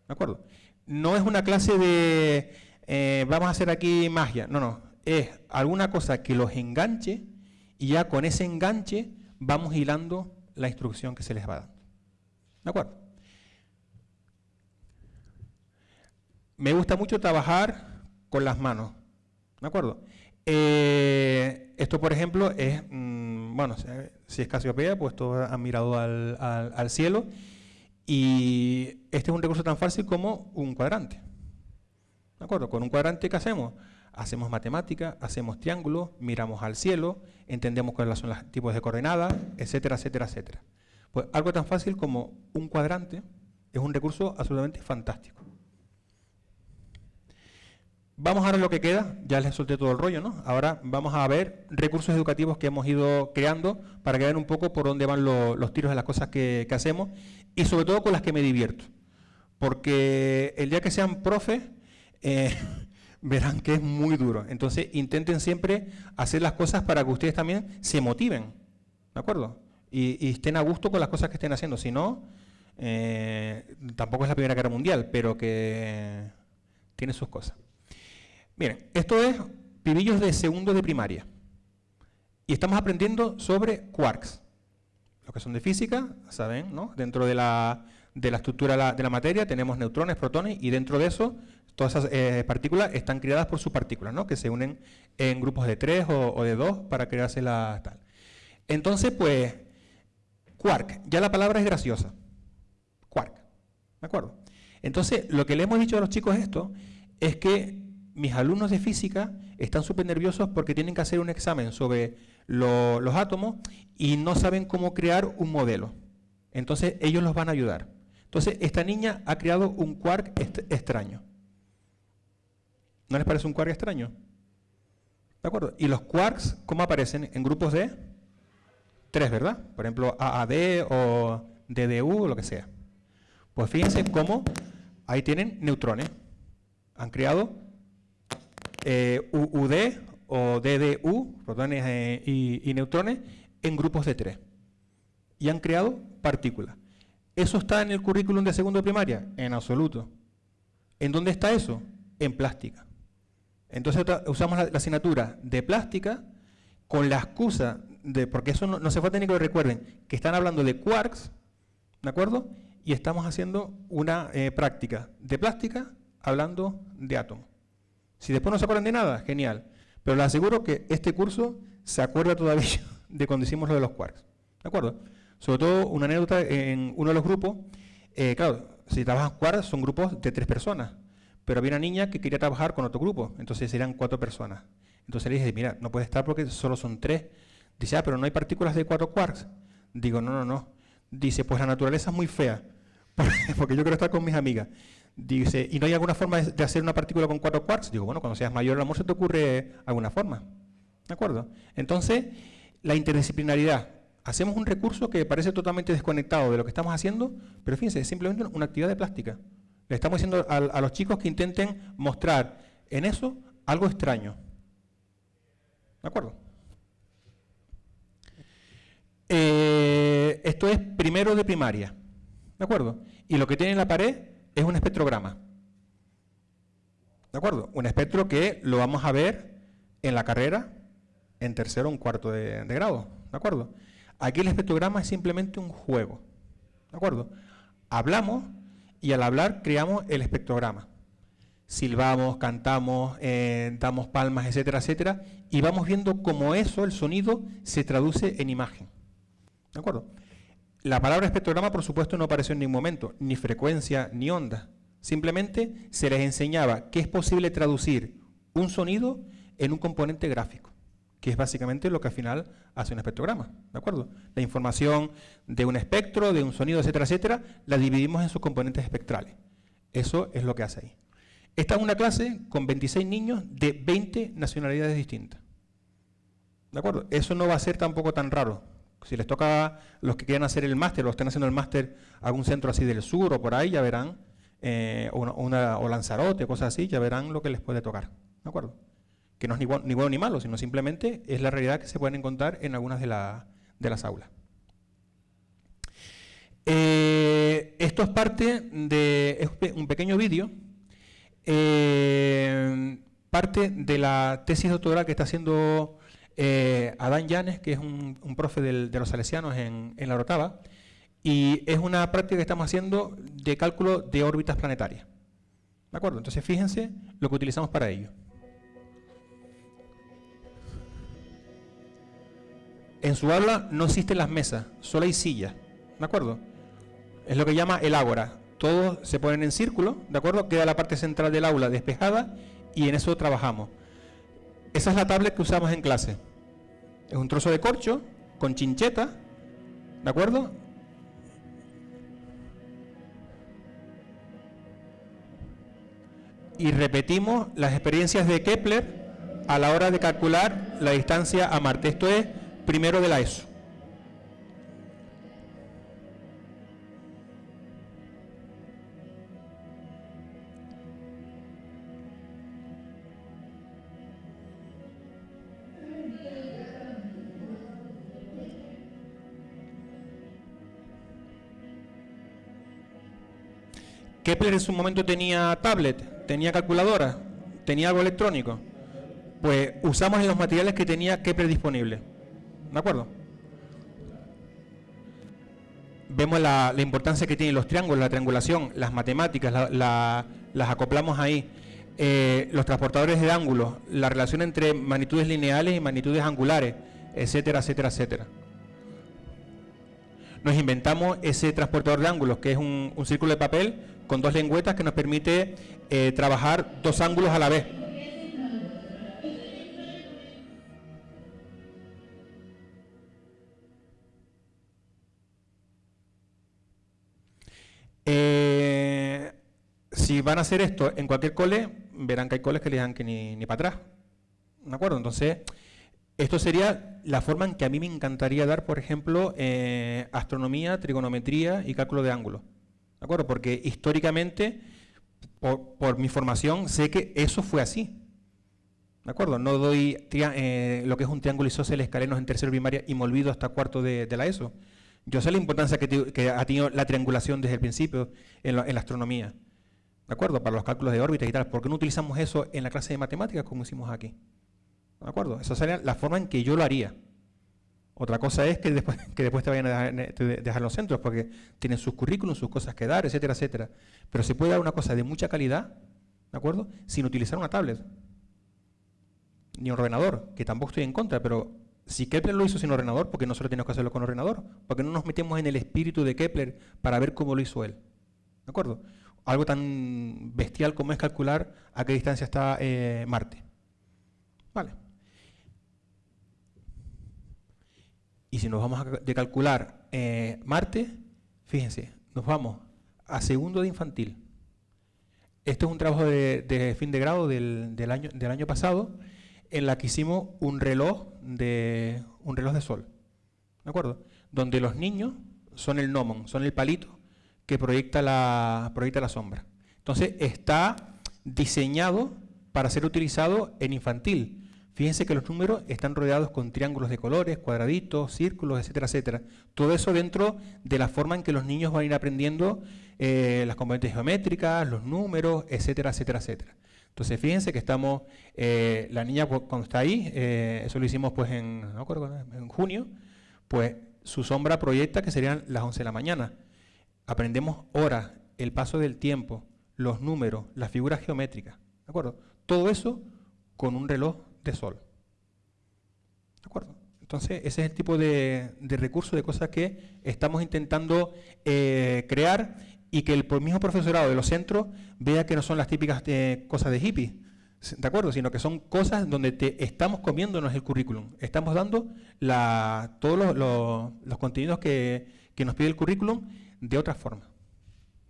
¿De acuerdo? no es una clase de eh, vamos a hacer aquí magia, no, no, es alguna cosa que los enganche y ya con ese enganche vamos hilando la instrucción que se les va dando. ¿De acuerdo? Me gusta mucho trabajar con las manos. ¿De acuerdo? Eh, esto, por ejemplo, es mm, bueno, si es Casiopea, pues todos han mirado al, cielo. Y este es un recurso tan fácil como un cuadrante. ¿De acuerdo? Con un cuadrante, ¿qué hacemos? Hacemos matemática, hacemos triángulos, miramos al cielo, entendemos cuáles son los tipos de coordenadas, etcétera, etcétera, etcétera. Pues algo tan fácil como un cuadrante es un recurso absolutamente fantástico. Vamos a ver lo que queda, ya les solté todo el rollo, ¿no? Ahora vamos a ver recursos educativos que hemos ido creando para que vean un poco por dónde van los tiros de las cosas que, hacemos y sobre todo con las que me divierto. Porque el día que sean profes, eh, verán que es muy duro. Entonces intenten siempre hacer las cosas para que ustedes también se motiven, ¿de acuerdo? Y, estén a gusto con las cosas que estén haciendo. Si no, eh, tampoco es la Primera Guerra Mundial, pero que tiene sus cosas. Miren, esto es pibillos de segundo de primaria. Y estamos aprendiendo sobre quarks. Los que son de física, saben, ¿no? Dentro de la, estructura de la, materia tenemos neutrones, protones, y dentro de eso, todas esas eh, partículas están creadas por subpartículas, ¿no? Que se unen en grupos de tres o, de dos para crearse la tal. Entonces, pues, quark, ya la palabra es graciosa. Quark, ¿de acuerdo? Entonces, lo que le hemos dicho a los chicos esto es que mis alumnos de física están súper nerviosos porque tienen que hacer un examen sobre los átomos y no saben cómo crear un modelo. Entonces ellos los van a ayudar. Entonces esta niña ha creado un quark extraño. ¿No les parece un quark extraño? ¿De acuerdo? Y los quarks, ¿cómo aparecen? En grupos de tres, ¿verdad? Por ejemplo, AAD o DDU o lo que sea. Pues fíjense cómo ahí tienen neutrones. Han creado eh, UUD o DDU, protones eh, y, neutrones, en grupos de tres. Y han creado partículas. ¿Eso está en el currículum de segundo de primaria? En absoluto. ¿En dónde está eso? En plástica. Entonces usamos la, asignatura de plástica con la excusa de, porque eso no, se fue técnico, recuerden, que están hablando de quarks, ¿de acuerdo? Y estamos haciendo una eh, práctica de plástica hablando de átomos. Si después no se acuerdan de nada, genial. Pero les aseguro que este curso se acuerda todavía de cuando hicimos lo de los quarks. ¿De acuerdo? Sobre todo una anécdota en uno de los grupos. Eh, claro, si trabajan quarks son grupos de tres personas. Pero había una niña que quería trabajar con otro grupo, entonces serían cuatro personas. Entonces le dije, mira, no puede estar porque solo son tres. Dice, ah, pero no hay partículas de cuatro quarks. Digo, no, no, no. Dice, pues la naturaleza es muy fea, porque yo quiero estar con mis amigas. Dice, ¿y no hay alguna forma de hacer una partícula con cuatro quarks? Digo, bueno, cuando seas mayor el amor se te ocurre alguna forma. ¿De acuerdo? Entonces, la interdisciplinaridad. Hacemos un recurso que parece totalmente desconectado de lo que estamos haciendo, pero fíjense, es simplemente una actividad de plástica. Le estamos diciendo a, los chicos que intenten mostrar en eso algo extraño. ¿De acuerdo? Eh, esto es primero de primaria. ¿De acuerdo? Y lo que tiene en la pared es un espectrograma. ¿De acuerdo? Un espectro que lo vamos a ver en la carrera en tercero o un cuarto de, grado. ¿De acuerdo? Aquí el espectrograma es simplemente un juego. ¿De acuerdo? Hablamos y al hablar creamos el espectrograma. Silbamos, cantamos, eh, damos palmas, etcétera, etcétera, y vamos viendo cómo eso, el sonido, se traduce en imagen. ¿De acuerdo? La palabra espectrograma, por supuesto, no apareció en ningún momento, ni frecuencia, ni onda. Simplemente se les enseñaba que es posible traducir un sonido en un componente gráfico, que es básicamente lo que al final hace un espectrograma. ¿De acuerdo? La información de un espectro, de un sonido, etcétera, etcétera, la dividimos en sus componentes espectrales. Eso es lo que hace ahí. Esta es una clase con 26 niños de 20 nacionalidades distintas. ¿De acuerdo? Eso no va a ser tampoco tan raro si les toca los que quieran hacer el máster o estén haciendo el máster a algún centro así del sur o por ahí, ya verán, eh, o Lanzarote, cosas así, ya verán lo que les puede tocar. ¿De acuerdo? Que no es ni bueno, ni malo, sino simplemente es la realidad que se pueden encontrar en algunas de, las aulas. Eh, esto es parte de un pequeño vídeo, eh, parte de la tesis doctoral que está haciendo eh, Adán Llanes, que es un, profe de los salesianos en, la Rotava, y es una práctica que estamos haciendo de cálculo de órbitas planetarias. ¿De acuerdo? Entonces fíjense lo que utilizamos para ello. En su aula no existen las mesas, solo hay sillas, ¿de acuerdo? Es lo que llama el ágora. Todos se ponen en círculo, ¿de acuerdo? Queda la parte central del aula despejada y en eso trabajamos. Esa es la tablet que usamos en clase. Es un trozo de corcho con chincheta, ¿de acuerdo? Y repetimos las experiencias de Kepler a la hora de calcular la distancia a Marte. Esto es primero de la ESO. Kepler en su momento tenía tablet, tenía calculadora, tenía algo electrónico. Pues usamos los materiales que tenía Kepler disponible. ¿De acuerdo? Vemos la, importancia que tienen los triángulos, la triangulación, las matemáticas, las acoplamos ahí. Eh, los transportadores de ángulos, la relación entre magnitudes lineales y magnitudes angulares, etcétera, etcétera, etcétera nos inventamos ese transportador de ángulos, que es un, círculo de papel con dos lengüetas que nos permite eh, trabajar dos ángulos a la vez. Eh, si van a hacer esto en cualquier cole, verán que hay coles que le dan que ni, ni para atrás. ¿De acuerdo? Entonces, esto sería la forma en que a mí me encantaría dar, por ejemplo, eh, astronomía, trigonometría y cálculo de ángulos. ¿De acuerdo? Porque históricamente, por, mi formación, sé que eso fue así. ¿De acuerdo? No doy eh, lo que es un triángulo isósceles escalenos en tercero primaria y me olvido hasta cuarto de, la ESO. Yo sé la importancia que, ha tenido la triangulación desde el principio en la, astronomía. ¿De acuerdo? Para los cálculos de órbitas y tal. ¿Por qué no utilizamos eso en la clase de matemáticas como hicimos aquí? ¿De acuerdo? Esa sería la forma en que yo lo haría. Otra cosa es que después, que después te vayan a dejar, los centros porque tienen sus currículums, sus cosas que dar, etcétera, etcétera. Pero se puede dar una cosa de mucha calidad, ¿de acuerdo? Sin utilizar una tablet. Ni un ordenador, que tampoco estoy en contra, pero si Kepler lo hizo sin ordenador, ¿por qué nosotros tenemos que hacerlo con ordenador? Porque no nos metemos en el espíritu de Kepler para ver cómo lo hizo él. ¿De acuerdo? Algo tan bestial como es calcular a qué distancia está eh, Marte. Vale. Y si nos vamos a de calcular eh, Marte, fíjense, nos vamos a segundo de infantil. Este es un trabajo de, fin de grado del, año, del año pasado, en la que hicimos un reloj de, un reloj de sol. ¿De acuerdo? Donde los niños son el gnomon, son el palito que proyecta la, proyecta la sombra. Entonces está diseñado para ser utilizado en infantil, Fíjense que los números están rodeados con triángulos de colores, cuadraditos, círculos, etcétera, etcétera. Todo eso dentro de la forma en que los niños van a ir aprendiendo eh, las componentes geométricas, los números, etcétera, etcétera, etcétera. Entonces, fíjense que estamos, eh, la niña cuando está ahí, eh, eso lo hicimos pues en, junio, pues su sombra proyecta que serían las 11 de la mañana. Aprendemos horas, el paso del tiempo, los números, las figuras geométricas, ¿de acuerdo? Todo eso con un reloj de sol. ¿De acuerdo? Entonces, ese es el tipo de, recurso, de cosas que estamos intentando eh, crear y que el mismo profesorado de los centros vea que no son las típicas eh, cosas de hippie, ¿de acuerdo? Sino que son cosas donde te estamos comiéndonos el currículum. Estamos dando todos los, contenidos que, que, nos pide el currículum de otra forma.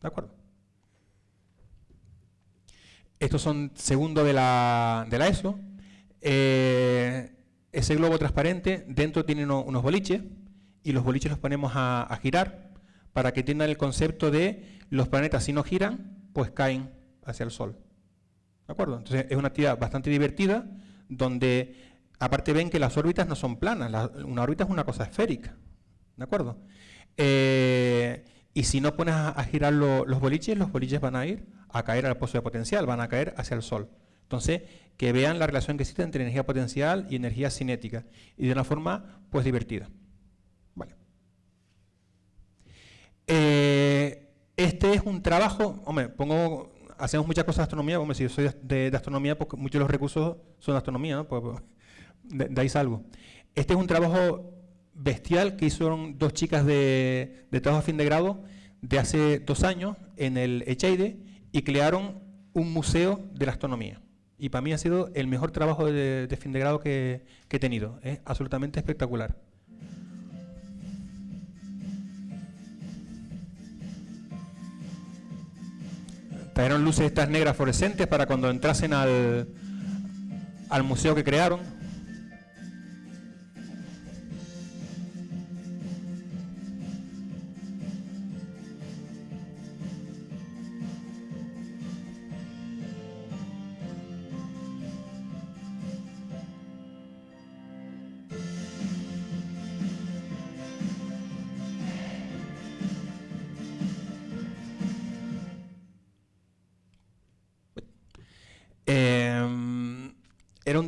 ¿De acuerdo? Estos son segundo de la, de la ESO. Eh, ese globo transparente, dentro tiene unos boliches y los boliches los ponemos a, girar para que tengan el concepto de los planetas si no giran, pues caen hacia el Sol. ¿De acuerdo? Entonces es una actividad bastante divertida donde aparte ven que las órbitas no son planas, una órbita es una cosa esférica. ¿De acuerdo? Eh, y si no pones a, girar los boliches, los boliches van a ir a caer al pozo de potencial, van a caer hacia el Sol. Entonces, que vean la relación que existe entre energía potencial y energía cinética, y de una forma, pues, divertida. Vale. Eh, este es un trabajo, hombre, pongo, hacemos muchas cosas de astronomía, hombre, si yo soy de, astronomía, porque muchos de los recursos son de astronomía, ¿no? Pues, pues de, ahí salgo. Este es un trabajo bestial que hicieron dos chicas de, de trabajo a fin de grado de hace dos años en el Echeide y crearon un museo de la astronomía. Y para mí ha sido el mejor trabajo de, fin de grado que, que he tenido. Es absolutamente espectacular. Trajeron luces estas negras fluorescentes para cuando entrasen al, al museo que crearon.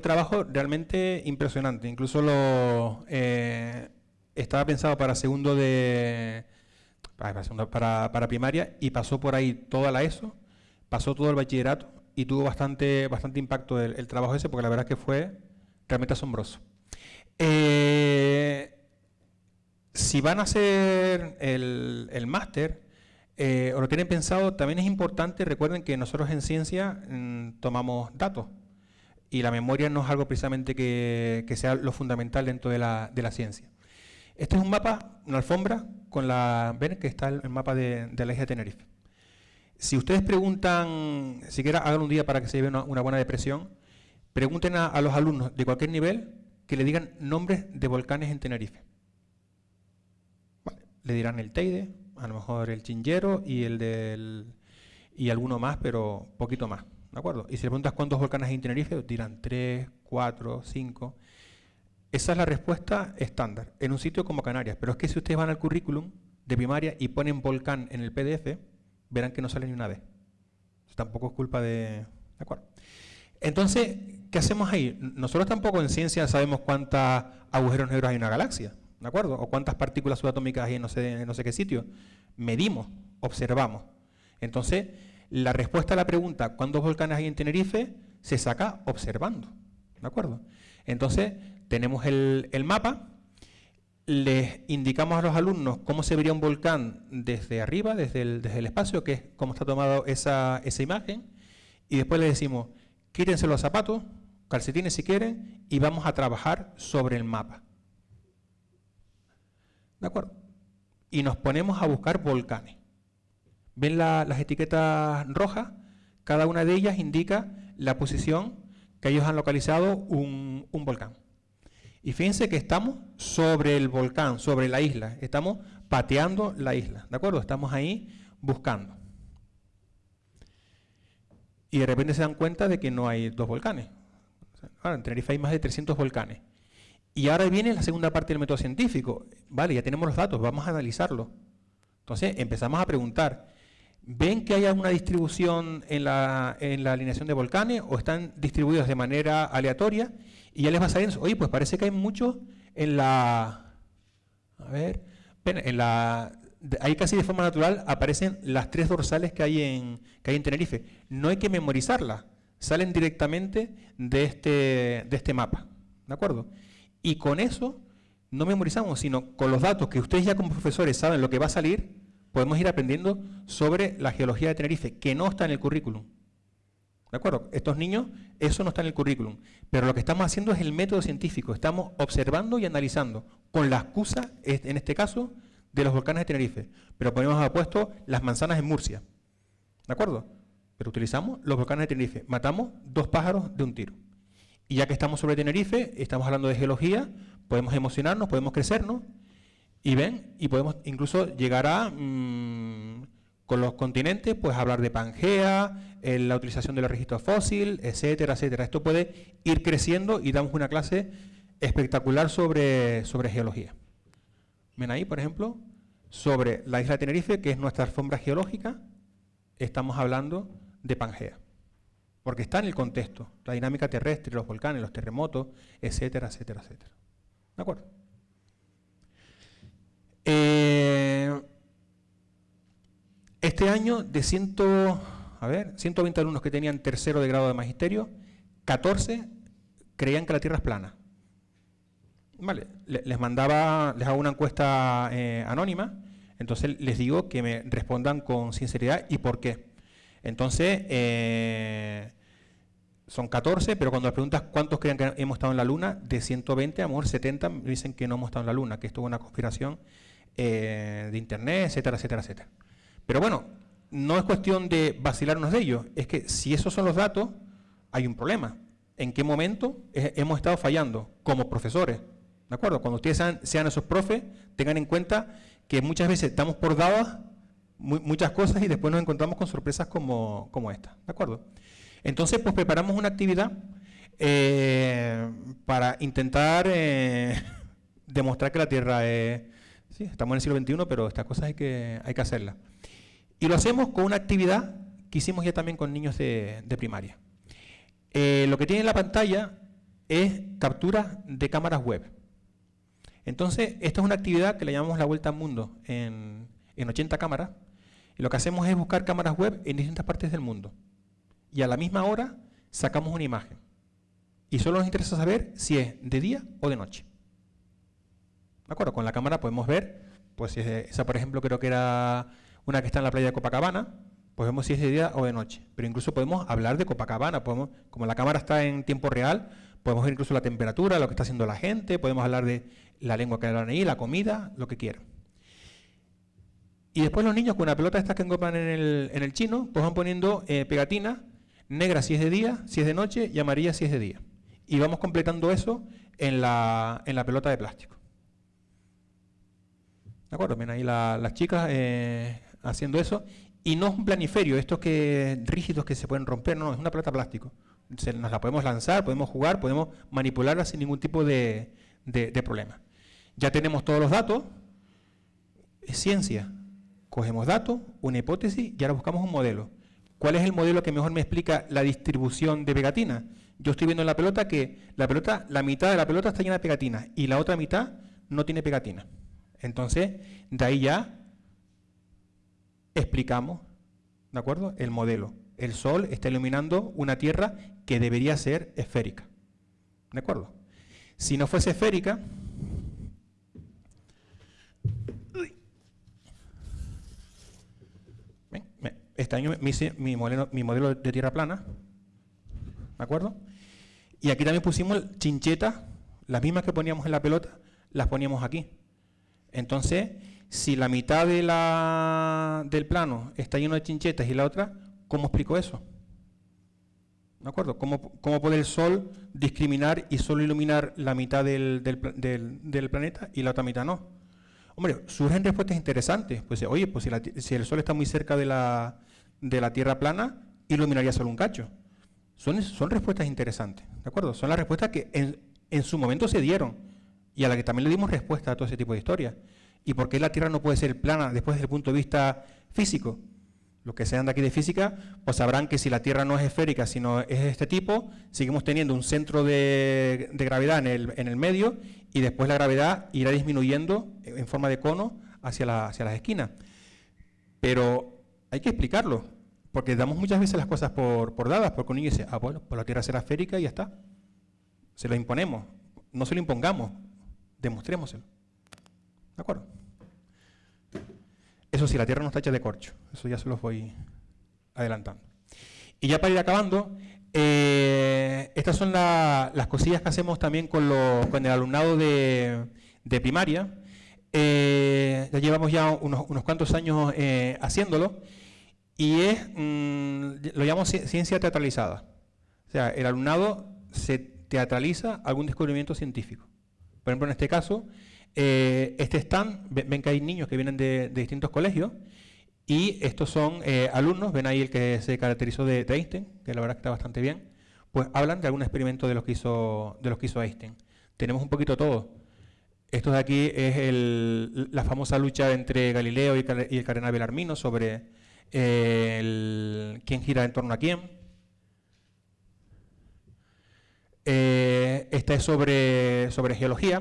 Trabajo realmente impresionante. Incluso lo eh, estaba pensado para segundo de para, para, primaria y pasó por ahí toda la ESO, pasó todo el bachillerato y tuvo bastante, bastante impacto el, trabajo ese porque la verdad es que fue realmente asombroso. Eh, si van a hacer el, el máster eh, o lo tienen pensado, también es importante, recuerden que nosotros en ciencia mm, tomamos datos y la memoria no es algo precisamente que, sea lo fundamental dentro de la, ciencia. Este es un mapa, una alfombra, con la, ven que está el, mapa de, la isla de Tenerife. Si ustedes preguntan, siquiera hagan un día para que se lleven una, buena depresión, pregunten a, los alumnos de cualquier nivel que le digan nombres de volcanes en Tenerife. le dirán el Teide, a lo mejor el Chingero y el del y alguno más, pero poquito más. ¿De acuerdo? Y si le preguntas cuántos volcanes hay en Tenerife, dirán 3, 4, 5. Esa es la respuesta estándar en un sitio como Canarias. Pero es que si ustedes van al currículum de primaria y ponen volcán en el PDF, verán que no sale ni una vez. Tampoco es culpa de... ¿De acuerdo? Entonces, ¿qué hacemos ahí? Nosotros tampoco en ciencia sabemos cuántos agujeros negros hay en una galaxia, ¿de acuerdo? O cuántas partículas subatómicas hay en no sé, en no sé qué sitio. Medimos, observamos. Entonces, la respuesta a la pregunta ¿cuántos volcanes hay en Tenerife? se saca observando. ¿De acuerdo? Entonces, tenemos el, mapa, les indicamos a los alumnos cómo se vería un volcán desde arriba, desde el, espacio, que es cómo está tomada esa, esa imagen, y después les decimos, quítense los zapatos, calcetines si quieren, y vamos a trabajar sobre el mapa. ¿De acuerdo? Y nos ponemos a buscar volcanes. ¿Ven las etiquetas rojas? Cada una de ellas indica la posición que ellos han localizado un, volcán. Y fíjense que estamos sobre el volcán, sobre la isla. Estamos pateando la isla, ¿de acuerdo? Estamos ahí buscando. Y de repente se dan cuenta de que no hay dos volcanes. Ahora, en Tenerife hay más de 300 volcanes. Y ahora viene la segunda parte del método científico. Vale, ya tenemos los datos, vamos a analizarlo. Entonces empezamos a preguntar, ¿Ven que hay alguna distribución en la, alineación de volcanes o están distribuidos de manera aleatoria? Y ya les va a salir, oye, pues parece que hay muchos en la... A ver, en la... Ahí casi de forma natural aparecen las tres dorsales que hay en, que hay en Tenerife. No hay que memorizarlas, salen directamente de este, de este mapa. ¿De acuerdo? Y con eso no memorizamos, sino con los datos que ustedes ya como profesores saben lo que va a salir, podemos ir aprendiendo sobre la geología de Tenerife, que no está en el currículum. ¿De acuerdo? Estos niños, eso no está en el currículum. Pero lo que estamos haciendo es el método científico. Estamos observando y analizando, con la excusa, en este caso, de los volcanes de Tenerife. Pero podemos haber puesto las manzanas en Murcia. ¿De acuerdo? Pero utilizamos los volcanes de Tenerife. Matamos dos pájaros de un tiro. Y ya que estamos sobre Tenerife, estamos hablando de geología, podemos emocionarnos, podemos crecernos y ven, y podemos incluso llegar a, mm, con los continentes, pues hablar de Pangea, la utilización de los registros fósiles, etcétera, etcétera. Esto puede ir creciendo y damos una clase espectacular sobre, sobre geología. Ven ahí, por ejemplo, sobre la isla de Tenerife, que es nuestra alfombra geológica, estamos hablando de Pangea. Porque está en el contexto, la dinámica terrestre, los volcanes, los terremotos, etcétera, etcétera, etcétera. ¿De acuerdo? Eh, este año, de a ver, 120 alumnos que tenían tercero de grado de magisterio, 14 creían que la Tierra es plana. Vale, les mandaba, les hago una encuesta eh, anónima, entonces les digo que me respondan con sinceridad y por qué. Entonces, eh, son 14, pero cuando les preguntas cuántos creen que hemos estado en la Luna, de 120, a lo mejor 70 dicen que no hemos estado en la Luna, que esto es una conspiración eh, de Internet, etcétera, etcétera, etcétera. Pero bueno, no es cuestión de vacilarnos de ellos, es que si esos son los datos, hay un problema. ¿En qué momento hemos estado fallando como profesores? ¿De acuerdo? Cuando ustedes sean, esos profes, tengan en cuenta que muchas veces damos por dadas muchas cosas y después nos encontramos con sorpresas como, como esta. ¿De acuerdo? Entonces, pues preparamos una actividad eh, para intentar eh, demostrar que la Tierra es... Sí, estamos en el siglo XXI, pero estas cosas hay que, hay que hacerlas. Y lo hacemos con una actividad que hicimos ya también con niños de, primaria. Eh, lo que tiene en la pantalla es captura de cámaras web. Entonces, esta es una actividad que le llamamos la vuelta al mundo en, en 80 cámaras. Y lo que hacemos es buscar cámaras web en distintas partes del mundo. Y a la misma hora sacamos una imagen. Y solo nos interesa saber si es de día o de noche. ¿De acuerdo? Con la cámara podemos ver, pues si es esa por ejemplo creo que era una que está en la playa de Copacabana, pues vemos si es de día o de noche. Pero incluso podemos hablar de Copacabana, podemos, como la cámara está en tiempo real, podemos ver incluso la temperatura, lo que está haciendo la gente, podemos hablar de la lengua que hablan ahí, la comida, lo que quieran. Y después los niños con una pelota estas que engopan en el, en el chino, pues van poniendo eh, pegatinas, negra si es de día, si es de noche, y amarilla si es de día. Y vamos completando eso en la, en la pelota de plástico. ¿De acuerdo? Ven ahí las chicas eh, haciendo eso. Y no es un planiferio, estos que rígidos que se pueden romper, no, es una pelota de plástico. nos la podemos lanzar, podemos jugar, podemos manipularla sin ningún tipo de problema. Ya tenemos todos los datos, es ciencia. Cogemos datos, una hipótesis y ahora buscamos un modelo. ¿Cuál es el modelo que mejor me explica la distribución de pegatinas? Yo estoy viendo en la pelota que la pelota, la mitad de la pelota está llena de pegatinas y la otra mitad no tiene pegatinas. Entonces, de ahí ya explicamos, ¿de acuerdo? El modelo. El Sol está iluminando una Tierra que debería ser esférica. ¿De acuerdo? Si no fuese esférica, Este año me hice mi modelo, mi modelo de tierra plana, ¿de acuerdo? Y aquí también pusimos chinchetas, las mismas que poníamos en la pelota, las poníamos aquí. Entonces, si la mitad de la, del plano está lleno de chinchetas y la otra, ¿cómo explico eso? ¿De acuerdo? ¿Cómo, ¿Cómo, puede el Sol discriminar y solo iluminar la mitad del, del planeta y la otra mitad no? Hombre, surgen respuestas interesantes. Pues, oye, pues si, el Sol está muy cerca de la, de la Tierra plana, iluminaría solo un cacho. Son, son respuestas interesantes, ¿de acuerdo? Son las respuestas que en, en su momento se dieron y a las que también le dimos respuesta a todo ese tipo de historias. ¿Y por qué la Tierra no puede ser plana después desde el punto de vista físico? Los que sean de aquí de física, pues sabrán que si la Tierra no es esférica, sino es de este tipo, seguimos teniendo un centro de, gravedad en el, en el, medio y después la gravedad irá disminuyendo en forma de cono hacia, hacia las esquinas. Pero hay que explicarlo, porque damos muchas veces las cosas por, por dadas, porque un niño dice, ah, bueno, pues la Tierra será esférica y ya está. Se lo imponemos, no se lo impongamos, demostrémoselo. ¿De acuerdo? Eso sí, la Tierra no está hecha de corcho. Eso ya se los voy adelantando. Y ya para ir acabando, eh, estas son las cosillas que hacemos también con, el alumnado de, primaria. Eh, ya llevamos ya unos, cuantos años eh, haciéndolo y es, mm, lo llamamos ciencia teatralizada. O sea, el alumnado se teatraliza algún descubrimiento científico. Por ejemplo, en este caso, eh, este stand, ven que hay niños que vienen de, distintos colegios y estos son eh, alumnos, ven ahí el que se caracterizó de, Einstein, que la verdad está bastante bien, pues hablan de algún experimento de los que hizo, de los que hizo Einstein. Tenemos un poquito todo. Esto de aquí es la famosa lucha entre Galileo y, el cardenal Belarmino sobre quién gira en torno a quién. Eh, esta es sobre, sobre geología.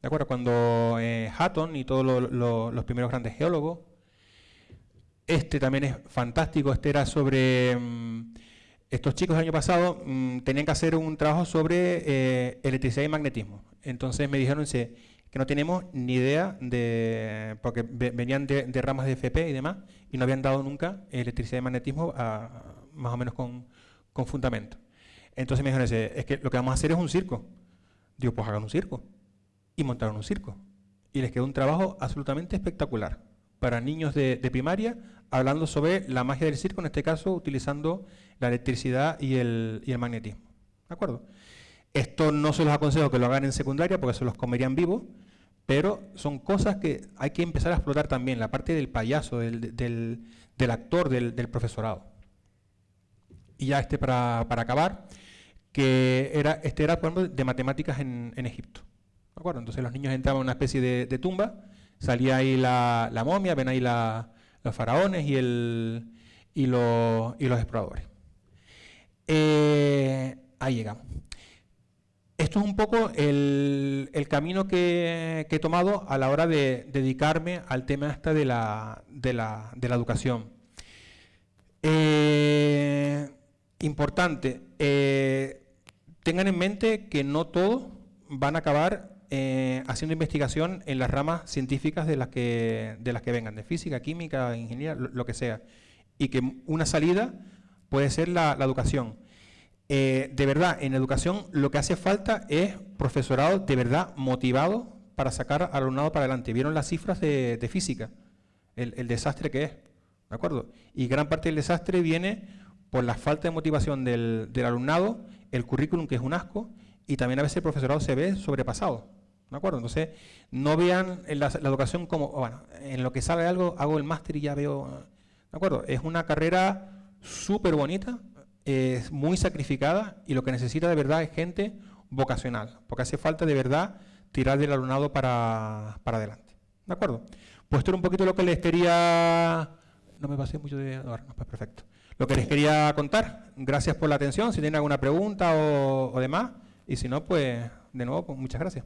¿De acuerdo? Cuando eh, Hatton y todos los primeros grandes geólogos, este también es fantástico, este era sobre mm, estos chicos el año pasado mm, tenían que hacer un trabajo sobre eh, electricidad y magnetismo. Entonces me dijeron que no tenemos ni idea de, porque venían de, ramas de FP y demás, y no habían dado nunca electricidad y magnetismo más o menos con, con fundamento. Entonces me dijeron, es que lo que vamos a hacer es un circo. Digo, pues hagan un circo. Y montaron un circo. Y les quedó un trabajo absolutamente espectacular para niños de, primaria, hablando sobre la magia del circo, en este caso utilizando la electricidad y el, y el magnetismo. ¿De acuerdo? Esto no se los aconsejo que lo hagan en secundaria porque se los comerían vivos, pero son cosas que hay que empezar a explotar también, la parte del payaso, del, del, actor, del, profesorado. Y ya este para, para acabar, que era, este era, por ejemplo, de matemáticas en, Egipto. ¿De acuerdo? Entonces los niños entraban en una especie de, tumba, salía ahí la, momia, ven ahí los faraones y, el, y, los, y los exploradores. Eh, ahí llegamos. Esto es un poco el, camino que, he tomado a la hora de dedicarme al tema este de la, de la, de la educación. Eh, importante, eh, tengan en mente que no todos van a acabar eh, haciendo investigación en las ramas científicas de las que, de las que vengan, de física, química, ingeniería, lo, que sea. Y que una salida puede ser la, educación. Eh, de verdad, en educación lo que hace falta es profesorado de verdad motivado para sacar al alumnado para adelante. ¿Vieron las cifras de, física? El, desastre que es. ¿De acuerdo? Y gran parte del desastre viene por la falta de motivación del, del alumnado el currículum, que es un asco, y también a veces el profesorado se ve sobrepasado. ¿De acuerdo? Entonces, no vean la, educación como, bueno, en lo que sabe algo, hago el máster y ya veo. ¿De acuerdo? Es una carrera súper bonita, es muy sacrificada y lo que necesita de verdad es gente vocacional, porque hace falta de verdad tirar del alumnado para, para adelante. ¿De acuerdo? Pues esto era un poquito lo que les quería... No me pasé mucho de... No, pues perfecto lo que les quería contar. Gracias por la atención. Si tienen alguna pregunta o, demás. Y si no, pues de nuevo, pues muchas gracias.